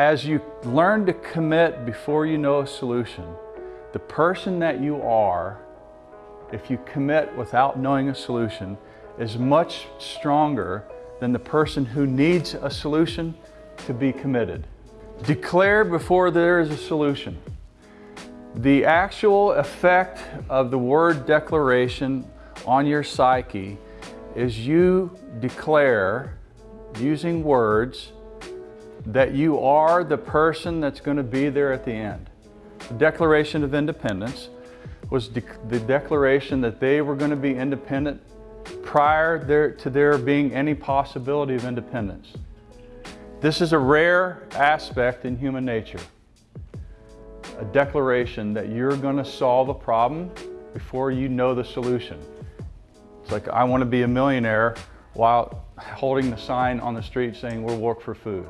As you learn to commit before you know a solution, the person that you are, if you commit without knowing a solution, is much stronger than the person who needs a solution to be committed. Declare before there is a solution. The actual effect of the word declaration on your psyche is you declare using words that you are the person that's going to be there at the end. The Declaration of Independence was de the declaration that they were going to be independent prior there, to there being any possibility of independence. This is a rare aspect in human nature. A declaration that you're going to solve a problem before you know the solution. It's like, I want to be a millionaire while holding the sign on the street saying we'll work for food.